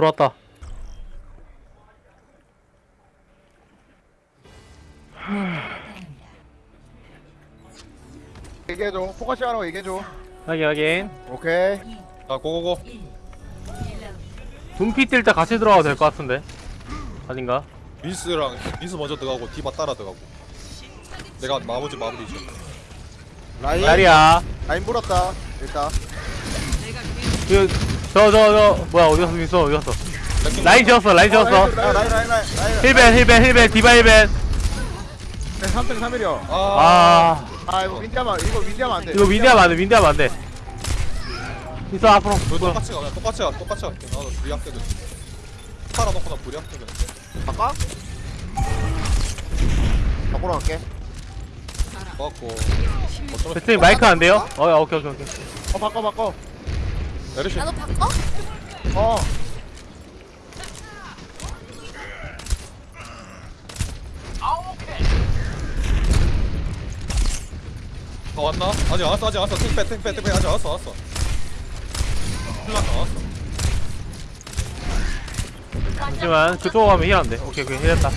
오 들어왔다. 얘기해줘. focusing 하라고 얘기해줘. 확인 확인. 오케이. 자 go go go. 둠피 뛸 때 같이 들어가도 될 것 같은데? 아닌가? 민스랑 민스 먼저 들어가고 디바 따라 들어가고. 내가 마무리 마무리 줘 라인. 자리야. 라인 불었다 일단 저 저 저 뭐야 어디 갔어 민서 어디 갔어? 라인 지었어 라인 지었어. 라인 라인 라인 라인 라인 힐벤 힐벤 힐벤 디바 힐벤. 3등 3일이요. 아, 아. 아 이거 윈디하면 이거 윈디하면 안돼. 이거 윈디하면 안 돼 윈디하면 안 돼. 민서 앞으로. 너 뭐야. 똑같이 가 그냥 똑같이 가 똑같이 가. 나도 불이 학교든 팔아놓고 나 불이 학교든 바꿔? 바꾸러 갈게. 고맙고. 어쩌면 배트님 마이크 안 돼요? 어 야, 오케이 오케이 오케이. 어 바꿔 바꿔 메르시 나도 바꿔? 어. 어 왔나? 아직 안 왔어 아직 안 왔어. 탱빼 탱빼 탱빼. 아직 안 왔어 안 왔어. 흘렀다 안 왔어. 잠시만. 그쪽으로 가면 힐 안돼 오케이 오케이. 힐했다.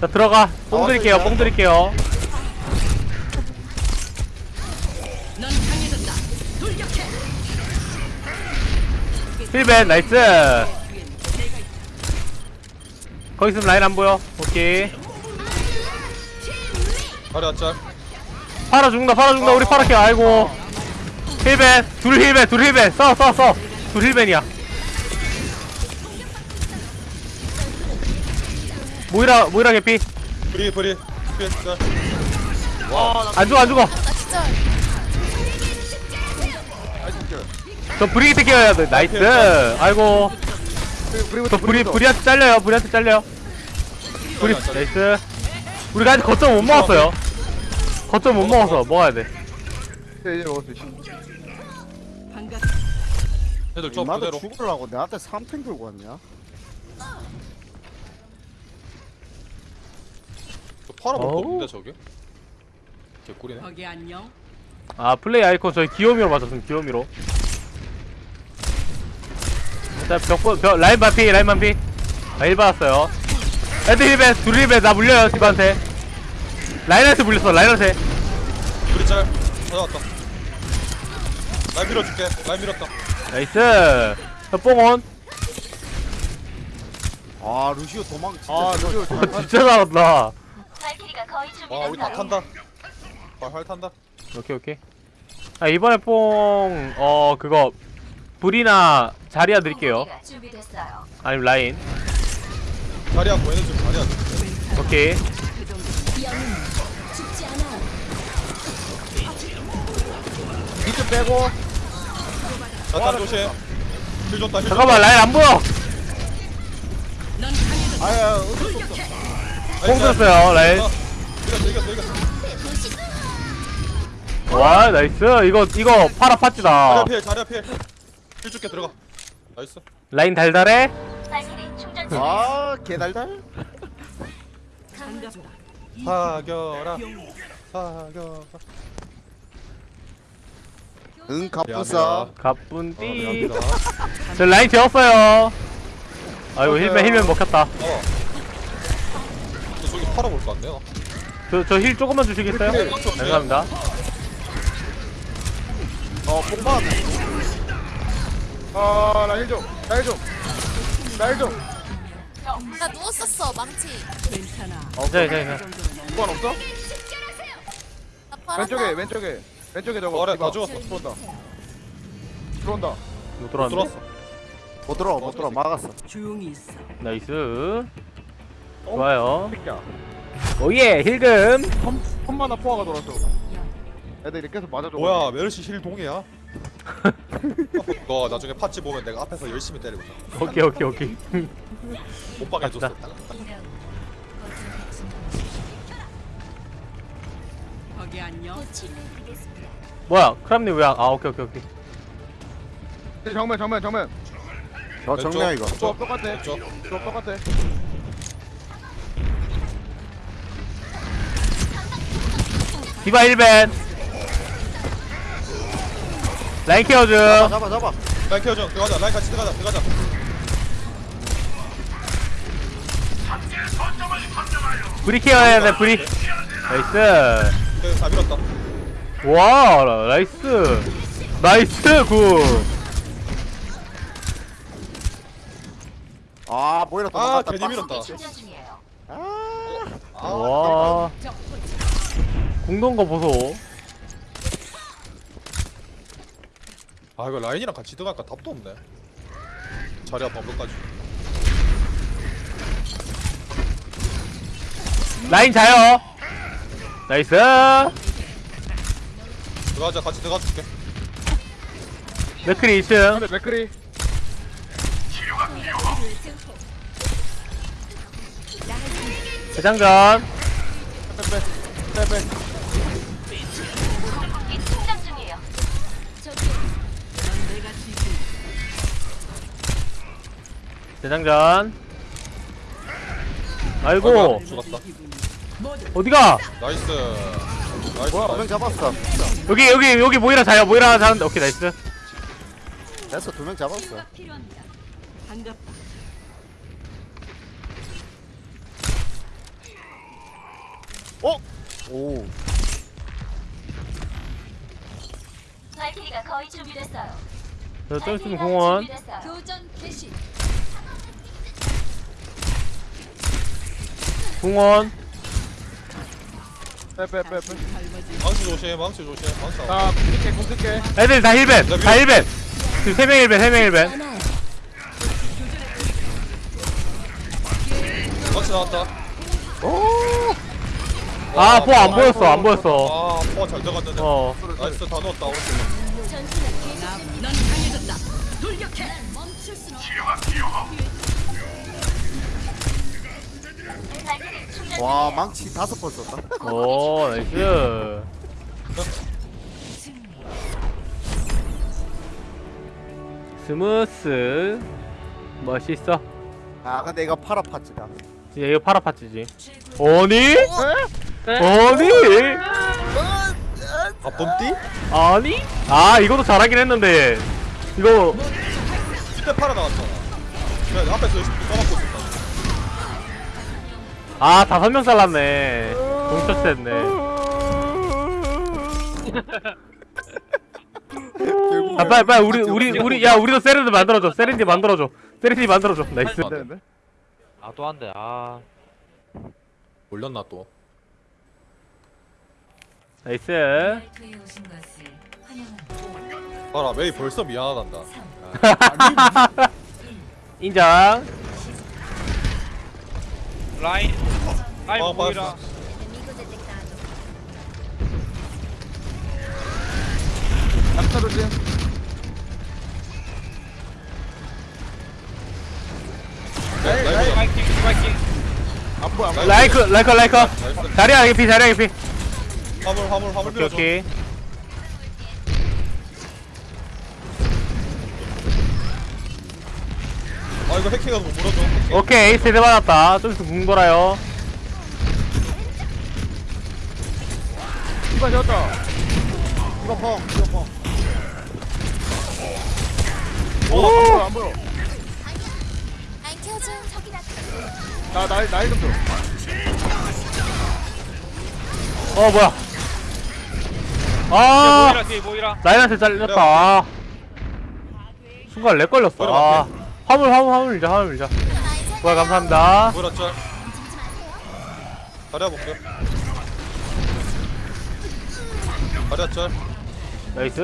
자 들어가. 뽕 드릴게요 뽕 드릴게요 heal ban nice. 거기 있으면 라인 안 보여. 오케이. 다리 왔자 파라 죽는다 파라 죽는다. 우리 파랗게 아이고. heal ban 둘 heal ban 둘 heal ban. 써써써둘 heal ban이야. 모이라 모이라 개피. 불이 불이 불이 자안 죽어 안 죽어. 나 진짜 저 브리기트 끼워야 돼. nice. 아이고. 저 브리 브리한테 잘려요. 브리한테 잘려요. 브리 nice. 우리가 아직 거점 못 먹었어요. 거점 못 먹어서 먹어야 돼. 이제 먹을 수 있어. 애들 저 나도 그대로. 죽으려고 내한테 3탱 들고 왔냐? 저 파라 먹고 어우. 없는데 저게? 개꿀이네. 거기 안녕. 아 플레이 아이콘 저희 귀요미로 맞췄습니다 귀요미로 일단 벽, 벽 라인 반피 라인 반피. 아 1 받았어요. 애들 heal ban 둘 heal ban 나 물려요 집한테. 라인한테 물렸어 라인한테. 불이 짤. 찾아왔다. 라인 밀어줄게. 라인 밀었다. nice. 저 뽕 on. 아 루시오 도망 진짜 아 루시오 어, 진짜 잘한다. 와 우리 다 탄다. 활활 탄다. 오케이 오케이. 아 이번에 뽕 어 그거 불이나 자리야 드릴게요. 아니면 라인. 자리야 보이는 좀 자리야. 오케이. 비트 빼고. 자탄 조심. heal 줬다 heal 잠깐만 라인 안 보여. 아야 어쩔 수 없어. 뽕 들었어요 라인. 이겼어 이겼어 이겼어. 와 nice. 이거 이거 파라 파찌다. 자리야 피해 자리야 피 해heal 줄게 들어가. nice. 라인 달달해? 아 개달달. 사겨라. 사겨라. 응 갑부사 가뿐띠. 미안합니다. 저 라인 재웠어요. 아이고 힐맨 힐맨 먹혔다. 어. 근데 저기 팔아볼 거 같네요. 저저 힐 조금만 주시겠어요? 네. 감사합니다. 어 뽕만 아 라일 좀 라일 좀 라일 좀. 나 누웠었어 망치. 괜찮아. 네, 네, 네. 뽕만 없어? 나 팔았다. 왼쪽에 왼쪽에 왼쪽에 저거 어래 디바. 다 죽었어. 들어온다. 들어온다. 못 들어왔네. 들어왔어. 못 들어와 못 들어와. 막았어. 조용히 있어. 나이스. 좋아요. 새끼야. 오예 힐금 험마나 포화가 돌았어 애들이 계속 맞아줘. 뭐야 메르시 힐 동해야 너 나중에 팥찌 보면 내가 앞에서 열심히 때리고 있어 오케이 오케이 오케이. 못 갑시다. 거기 안녕. 뭐야 크람님 왜아 아, 오케이 오케이 오케이. 정면 정면 정면. 저 왼쪽, 정면 이거. 조합 똑같아. 조합 똑같아. 디바 1벤 라인 케어 중 잡아 잡아 잡아. 라인 케어줘 들어가자. 라인 같이 들어가자. 들어가자. 브리 care 해야 돼 브리. nice. 오케이 다 밀었다. 와 nice. nice good. 아 모이라 아 도망갔다. 괜히 밀었다. 아, 와. 공동 거 보소 아 이거 라인이랑 같이 들어갈까 답도 없네. 자리야 방법까지. 라인 자요. nice. 들어가자 같이 들어가 줄게. 맥크리 2층. 근데 맥크리. 대장전. 빼빼 충전 대장전 아이고 죽었다 어디가 nice nice 뭐야 두명 nice. 잡았어 여기 여기 여기 모이라 자요 모이라 자는데 오케이 nice 됐어 두 명 잡았어 필요합니다. 반갑다. 어? 오 발키리가 거의 준비됐어요. 저좀 있으면 공원 교전 개시. 공원. 빼빼빼빼. 망치 조심 망치 조심. 망치 안자 공격해 공격해 애들 다 heal ban 다 heal ban. 지금 3명 heal ban 3명 heal ban. 망치 나왔다. 아 포 안 보였어 안 보였어. 아 포가 잘 들어갔는데. 어. nice 다 넣었다 오른쪽. 넌 강해졌다. 돌격해. 멈출 수는 발 와 망치 다섯 번 썼다 오 nice smooth 멋있어 아 근데 이거 파라 팟지다 진짜 이거 파라 팟지지 아니? 아니? 아 봄띠? 아니? 아 이것도 잘하긴 했는데 이거 이때 팔아 나왔잖아 그래 앞에서 열심히 써먹고 있었다 아 다섯 명 잘랐네. 동처치 결국 아 빨리 빨리 우리 우리 우리 야 우리도 세렌드 만들어줘. 세렌디 만들어줘. 세렌디 만들어줘. 나이스. 안 되는데? 아 또. 아. 올렸나 또? 나이스. 봐라 메이 벌써 미안하단다. 인정 라인. 라인 어, 보이라. 맞았어. 낙타 조심 네, 나이스 파이팅 파이팅. 안 보여 안 보여. 라이크 라이커 나이스. 자리야 개피 자리야 개피 화물 화물 화물 오케이 이거 못 물어줘 해킹. 오케이 세대 받았다 좀 있으면 궁 돌아요 이거 졌다 이거 펑 이거 펑 오! 안 보여 안 보여 아이 켜줘. 저기다. 나 나이 나이 좀 줘. 어 뭐야 뒤에 아 뒤에. 라인한테 잘렸다 아. 순간 lag 걸렸어 아 화물 화물 화물 밀자 화물 밀자. 뭐야 감사합니다. 뭐라 짤 다리야 볼게 다리야 짤 nice.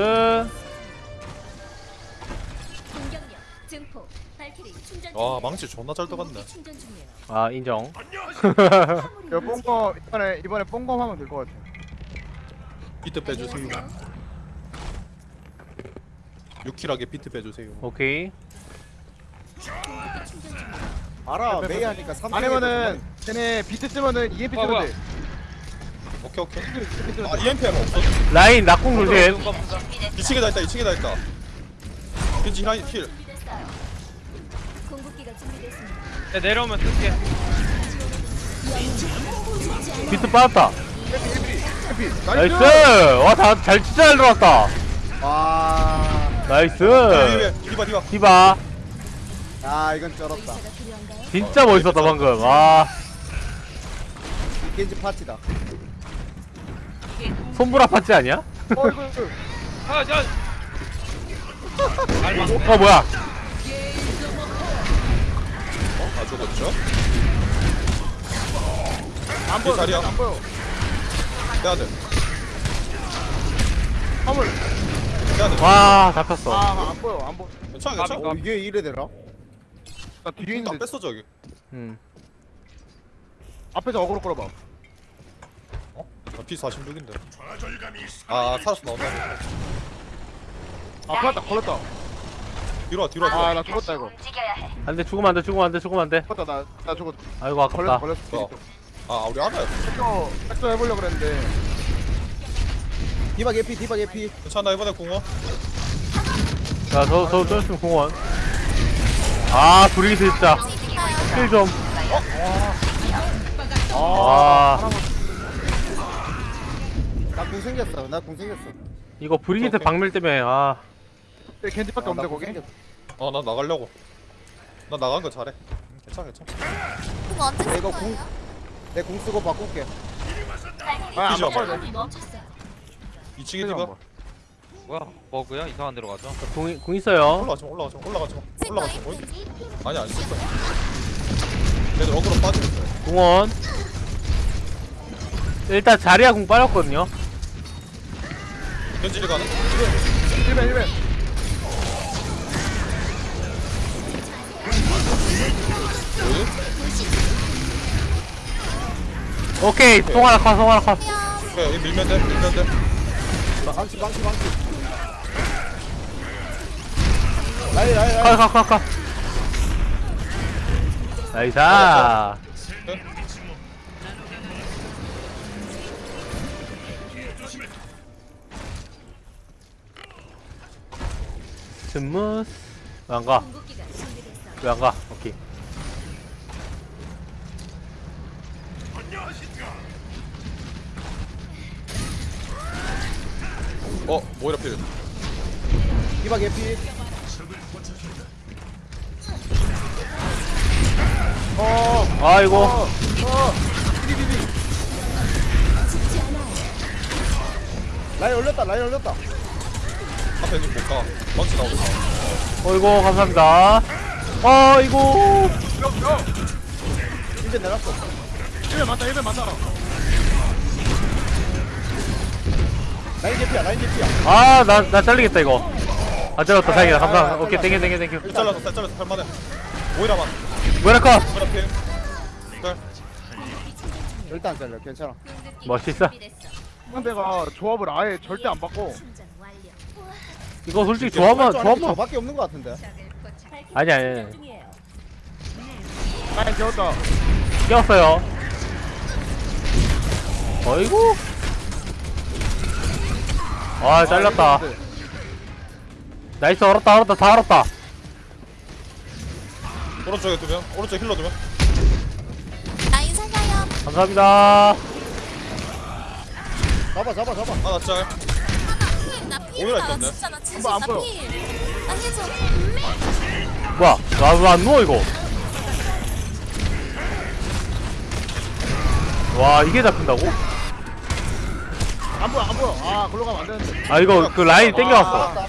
공격력 증폭. 발키리 충전 와 아, 망치 존나 잘 들어갔네. 충전 중이에요. 아 인정. 이거 뽕거 이번에 이번에 뽕검 하면 될 것 같아. 비트 빼주세요. 6 kill하게 비트 빼주세요. 오케이 알아 메이 하니까 3 아니면은 쟤네 비트 쓰면은 EMP 어, 뭐야. 돼. 오케이 오케이. EMP 아 돼. EMP는 없어. 라인 낙공 조심. 눈 감자. 2층에 다 있다 2층에 다 있다. 겐지 heal heal. 준비됐습니다. 네, 내려오면 쓸게. 비트 빠졌다. EMP nice! 와 다 잘 진짜 잘 들어왔다. 와. Nice! 디바 디바. 디바 아 이건 쩔었다? 진짜 멋있었다 방금 와 겐지 파티다 솜브라 파츠 아니야? 어 이거 이거 아, 저. 어 뭐야 아 죽었죠? 안 보여 자리야. 안 보여 빼야 돼 화물 빼야 돼 와 잡혔어 아안 보여 안 보여 괜찮아 괜찮아 어 이게 이래 되나? 나 뒤에 다 있는데. 뺐어 저기. 음. 앞에서 어그로 끌어봐. 어? 나 P46인데. 아 살았어 나 온다. 아 걸렸다 걸렸다. 뒤로 와 뒤로 와 뒤로 와. 아나 죽었다 이거. 안돼 죽으면 안돼 죽으면 안돼 죽으면 안돼. 죽었다 나, 나 죽었다 아이고 걸렸다. 아깝다 걸렸어 어. 아 우리 하나야. 백도 백도 해보려고 그랬는데. 디바 개피 디바 개피. 괜찮아 이번에 공원. 자저저 쩔수 공원 아 둘이 진짜. 킬좀. 아. 나궁 생겼어. 나궁 생겼어. 이거 오케이. 박밀 때문에 아. 여기 겐지밖에 아, 없는데 거기? 어나 나가려고. 나 나간 거 잘해. 응, 괜찮아 괜찮아. 내 이거 궁내궁 쓰고 바꿀게 아안 그죠? 바꿔야 돼. 멈췄어요. 2층에 디바 뭐야? 버그야? 이상한 데로 가죠. 궁, 궁 있어요. 올라가지 마 올라가지 마 올라가지 마 올라가지 마 어디? 아니 안 썼어 얘들 어그로 빠지겠어 궁원. 일단 자리야 궁 빠졌거든요. 현질이 가는 1벤 1벤 오케이 송하나 컷 송하나 컷. 오케이 여기 밀면 돼 밀면 돼. 망치 망치 망치 라이 라이 라이 컷, 컷, 컷, 컷. Nice. 네? Smooth. 왜 안 가? 궁극기가 준비됐어. 왜 안 가? 오케이. 어 모이라 필 디바 개피 어 아이고. 어, 어. 라인 올렸다, 라인 올렸다. 앞에 있는 못 가 망치 나오겠다 어이구, 감사합니다. 어이구. 이제 내놨어. 1벤 맞다, 1벤 맞다. 라인 개피야, 라인 개피야. 아, 나, 나 잘리겠다, 이거. 아, 잘렸다, 다행이다. 감사합니다. 오케이, 땡겨, 땡겨, 땡겨. 일 잘랐어 일 잘랐어 할만해 모이라만 뭐라 컷. 모이라 필 네. 일단 잘려, 괜찮아. 멋있어. 상대가 조합을 아예 절대 안 바꿔. 이거 솔직히 조합만, 조합만. 저밖에 없는 것 같은데. 아니, 아니, 아니. 재웠다. 끼웠어요. 어이구. 아, 잘렸다. Nice, 얼었다, 얼었다, 다 얼었다. 오른쪽에 두명 오른쪽 healer 두명 라인 살려요. 감사합니다. 잡아, 잡아, 잡아. 하나 짤나 오히려 있던데 진짜 나 진짜 한번 안나 보여. Heal. 나 해줘. 뭐야, 나 왜 안 누워, 이거? 와, 이게 잡힌다고? 안 보여, 안 보여. 아, 글로 가면 안 되는데. 아, 이거 그 라인 땡겨왔어.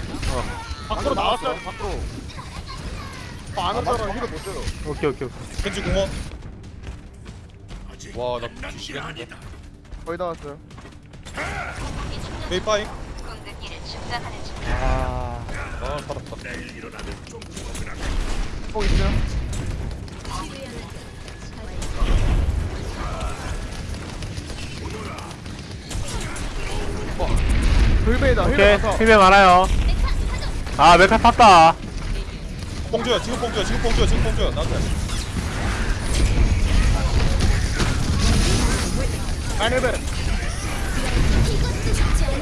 밖으로 나왔어요, 밖으로. 어, 안 왔다라 힐을 못 줘요. 오케이, 오케이, 오케이. 겐지 공원 와나 거의 다 왔어요. 메이 파잉 궁극기를 충전하는 중. 아, 아 살았다 꼭 있어요. 불베이다, 오케이. 힐을 가서. 힘이 많아요. 아, 메카 탔다. 뽕줘요 지금 뽕줘요 지금 뽕줘요 지금 뽕줘요 나한테.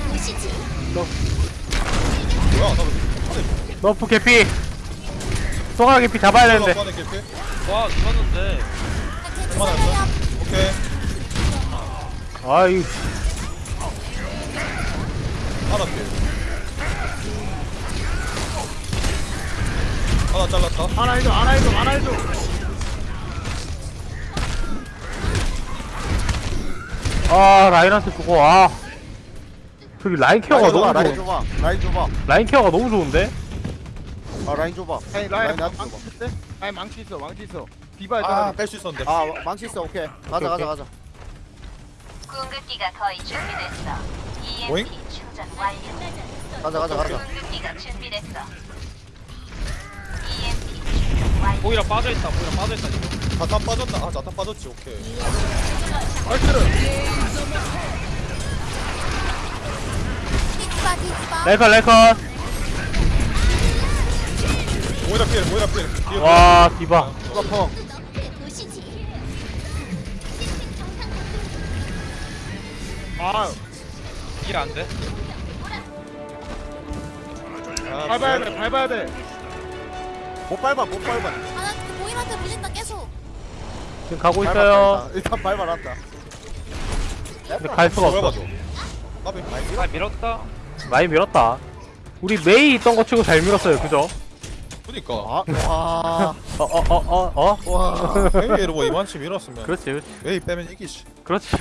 보시지. 뭐야 나왜 너프 개피. 송아 개피 잡아야 되는데. 개피 와, 죽었는데. 그만했어 오케이 아이, 하나 필 하나 잘랐다 하나 해줘 하나 해줘 하나 해줘 아 라인한테 주고 아 저기 라인 케어가 라인 줘봐 너무 라인 좋 줘봐 라인 줘봐 라인 케어가 너무 좋은데 아 라인 줘봐 아니 라인 나한테 망치 줘봐 있대? 라인 망치 있어 망치 있어 디바에 아 따라 뺄수 있었는데 아 망치 있어 오케이 가자 가자 오케이. 가자 궁극기가 거의 준비됐어. 오잉? EMP 충전 완료. 가자 가자 가자 궁극기가 준비됐어. 보이라 빠져있다 보이라 빠져있다 지금 자탄 빠졌나? 아 자탄 빠졌지 오케이 디바. 라이컷 라이컷 모이라 필 모이라 필 뒤에 와 디바 이거 펑. 아 이해 안돼 필. 아, 밟아야 뭐야? 돼 밟아야 돼 못 밟아 못 밟아. 아나 보이한테 물린다 계속. 지금 가고 밟았다, 있어요. 일단. 일단 밟아놨다. 근데 갈 수가 없어 봐줘 까비 아. 밀었다. 많이 밀었다. 우리 메이 있던 거 치고 잘 밀었어요 그죠? 그니까. 아 와. 어어어어 어? 어? 와. 메이로 뭐 이만치 밀었으면 그렇지 그렇지. 메이 빼면 이기지. 그렇지.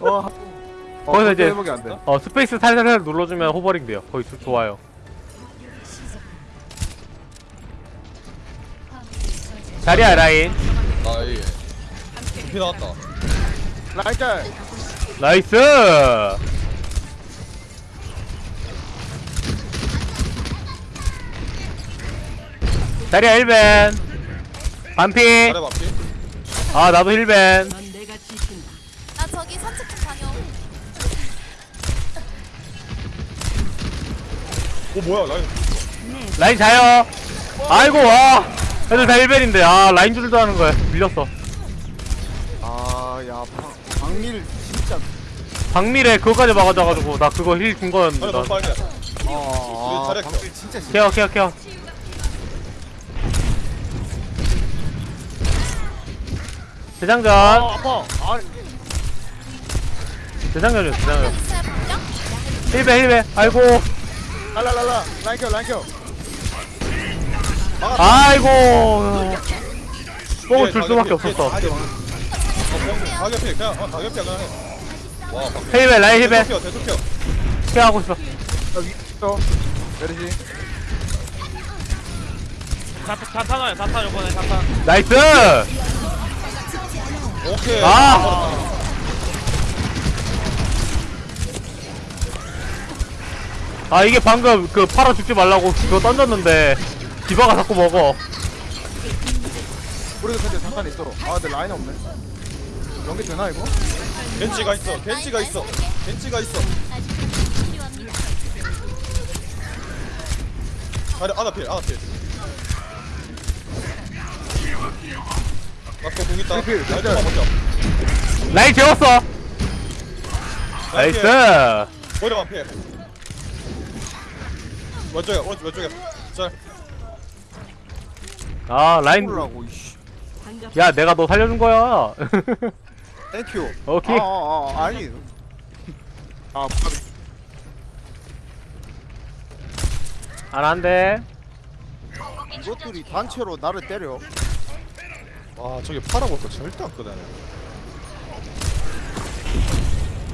와. 거기서 이제 회복이 안돼. 어 space 살살살 눌러주면 hovering 돼요. 거의 조- 좋아요 자리야 라인. 아예. 피 나왔다. 라인 짤. Nice! 자리야 heal ban. 반피. 아 나도 heal ban. 넌 내가 지킨다. 나 저기 산책 좀 다녀. 오 뭐야 라인. 라인 자요. 아이고 와 애들 다 1벤인데 아 라인 줄도 하는 거야. 밀렸어. 아야 박밀 진짜. 박밀에 그거까지 막아줘가지고 나 그거 힐준 아니 거였는데 너무 빨개. 아 잘했어. 박밀 진짜 심 케어 케어 케어. 대장전. 아 아파. 아 대장전이요 대장전. 있어요 분명? 1배 1배. 아이고. 랄랄랄라. 라인 켜 라인 켜 아이고. 뽕을 줄 수밖에 없었어. 가격피 그냥. 어 가격피 그냥. 해와 1배 라인 1배 대속혀 대속혀 케어하고 있어. 여기 있어. 메르시. 자탄 자탄 자탄 요번에 자탄 나이스! 오케이. 아! 아 이게 방금 그 팔아 죽지 말라고 그거 던졌는데 디바가 자꾸 먹어. 우리도 근데 잠깐 있어 아 근데 라인 없네. 연계 되나 이거? 겐지가 있어. 겐지가 있어. 겐지가 있어. 필요합니다. 아니 아나 필 아나 필. 맞고 공 있다. 필, 필, 라인 필. 좀 먼저 라인 재웠어. 나이스. 오히려 완필. 왼쪽에 오른쪽 왼쪽에. 짤 아 라인. 콜라고 이씨. 야 내가 너 살려준 거야. 땡큐. 오케이. 아 아 아, 아니. 아 안 한대. 이것들이 단체로 나를 때려. 와 저기 팔아볼 거 절대 안 끄다네.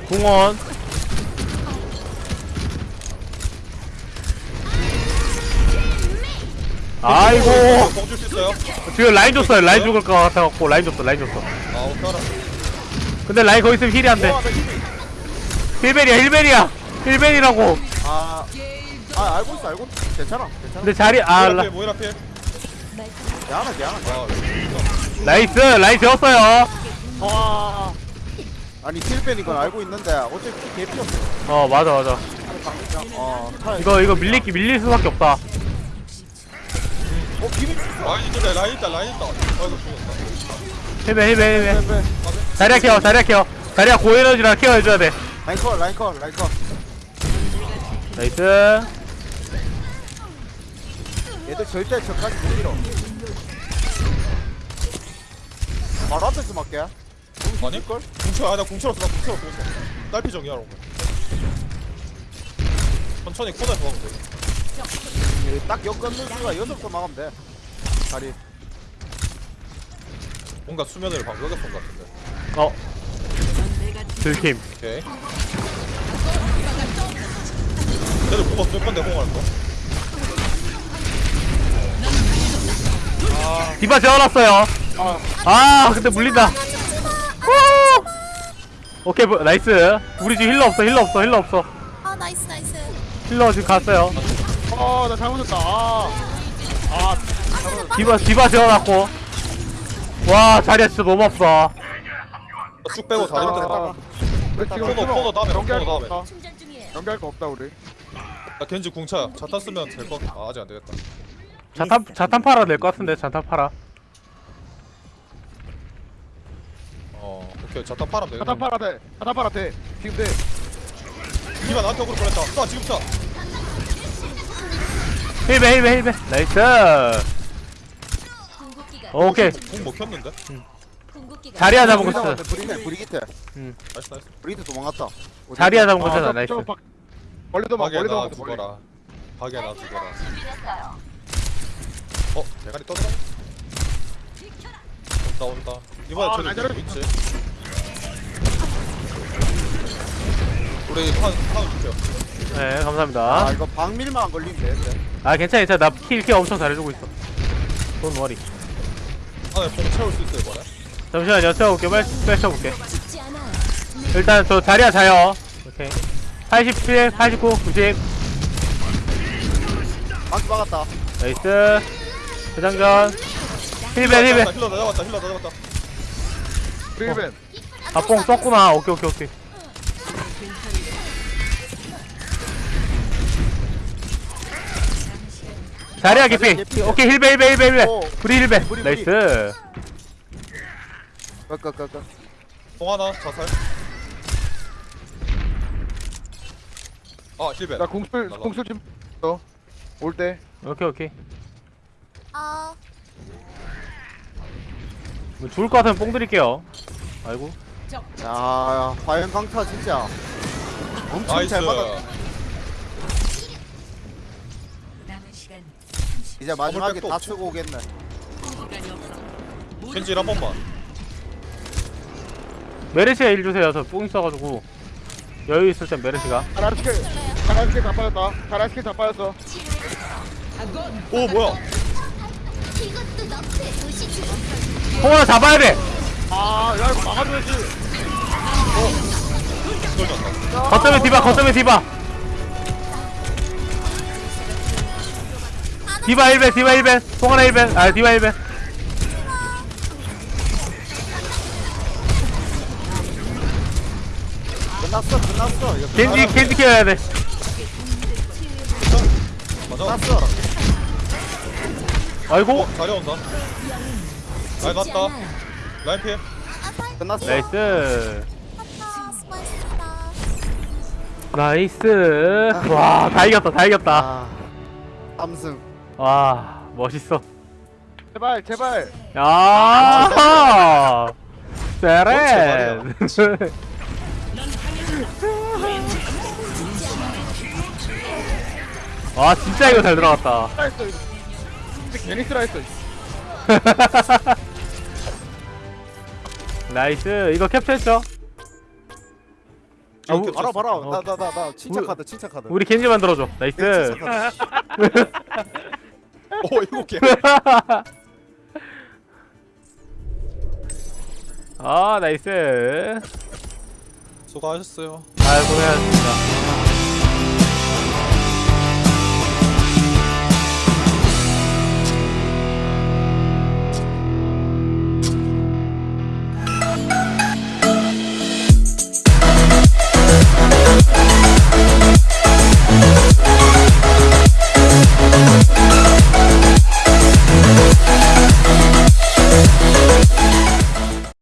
궁원 아이고. 공줄 수 있어요? 지금 라인 줬어요. 라인 죽을 것 같아갖고 라인 줬어 라인 줬어. 아 오케이 근데 라인 거기 있으면 힐이 안돼. 힐벨이야 힐벨이야. 힐벨이라고. 아, 아 알고 있어 알고 있어. 괜찮아 괜찮아. 근데 자리 아 모이라 라, 필 모이라 필 야하나 야하나 아, nice 라인 재웠어요. 아, 아니 heal ban 이건 알고 있는데 어차피 개피 없어. 어 맞아 맞아. 어 타- 이거 이거 밀리기 밀릴 수밖에 없다 어 비밀 라인 있다 라인 있다 라인 있다. 아이고 죽었다. heal ban heal ban heal ban 자리야 care 자리야 care. 자리야 고에너지라 care 해줘야 돼. 라인 컷 라인 컷 라인 컷 nice. 얘들 절대 저까지 못 밀어. 바로 앞에서 맞게 아니? 걸? 궁쳐 아나 궁쳐놨어 나 궁쳐놨어 궁쳐. 딸피 정이야. 롱 천천히 코너에 도와면 돼 딱 엮었는 수가 여섯 번 막으면 돼. 다리. 뭔가 수면을 방벽에 쏜것 같은데. 어. 들킴. 오케이. 쟤들 뽑아 쓸 건데 홍할 거? 디바 재워놨어요. 아 근데 물린다. 후! 오케이 뭐, nice. 우리 지금 healer 없어 healer 없어 healer 없어. 아 nice nice. healer 지금 갔어요 어나 잘못했다. 아, 아. 디바 디바 재워놨고. 와 자리야 진짜 너무 아프다. 쭉 빼고 아, 우리 지금 코너, 코너 다음에, 거 다음에. 연결할 거 없다 우리. 야 겐지 궁차야 자탄 쓰면 될거 아, 아직 안 되겠다. 자탄 자탄 팔아 될 것 같은데 자탄 팔아. 어 오케이. 자탄 파면 되겠다 자탄 팔아 돼. 자탄 팔아 돼. 지금 돼. 이만 나한테 어그로 보냈다. 쏴 지금 쏴 heal ban heal ban heal ban. nice. 오케이. 궁 먹혔는데? 궁극기가 자리야 잡은 거 브리 쳤어 잡았네, 브리네 브리기테 나이스 나이스. 브리기테 도망갔다. 자리야 잡은 거 아, 쳤어 저- 나이스. 멀리도 멀리도 나막 멀리. 죽어라. 박에 나 죽어라. 어? 대가리 떠들어? 온다 온다. 이번에 아. 누구 있지? 우리 판, 판 줄게요 네아 감사합니다. 이거 박밀만 안 걸리면 되는데. 아 괜찮아 괜찮아. 나킬 킬 엄청 잘해주고 있어. 돈 머리 봉 채울 수 있어 이번에? 잠시만요 채워볼게 빨리 빨리 채워볼게. 죽지. 일단 저 자리야 자요. 오케이. 87 89 90 방치 막았다. 나이스. 대장전. 힐벤 힐벤. 힐러 다 잡았다 힐러 다 잡았다. 브리벤 아뽕 썼구나. 오케이 오케이 오케이 자리야 개피 개피. 오케이 힐벤 힐벤 오. 브리 힐벤 브리, 브리. 나이스. 끄끄끄끄 봉 하나 자살. 아 힐벤 나 공술. 공술 좀올때. 오케이 오케이. 아뭐 죽을 것 같으면 뽕 드릴게요. 아이고. 야 과연 강타 진짜 엄청 나이스. 잘남은 시간 이제 마지막에 백도 다 없지? 쓰고 오겠네. 겐지 한 번만. 메르시가 일 주세요. 저 뽕 있어가지고. 여유 있을 땐 메르시가. 잘할 스킬 다 빠졌다. 스킬 다 빠졌어. 오 뭐야? 홍원아 잡아야 돼! 아야 이거 막아줘야지. 거점에 디바 거점에 디바 디바 1벤 디바 1벤. 송하나 1벤. 아 디바 1벤. 끝났어 끝났어. 이거 겐지 겐지 키워야 돼. 맞아. 끝났어 아이고. 어 자리 온다. 라인 갔다. 라인 피해. 끝났어. nice. nice. 와 다 이겼다 다 이겼다. 아 삼승 와 멋있어. 제발 제발. 야. 세렌. 와 진짜 이거 잘 들어갔다. 이거 진짜 괜히 스라 했어 나이스. 이거 캡처했죠? 아, 우- 알아 봐라. 어. 나나 나 나. 침착하다 침착하다. 우리 겐지 만들어줘. 나이스. 침착하다 오 일곱 개. 아 나이스. 수고하셨어요. 아 고생하셨습니다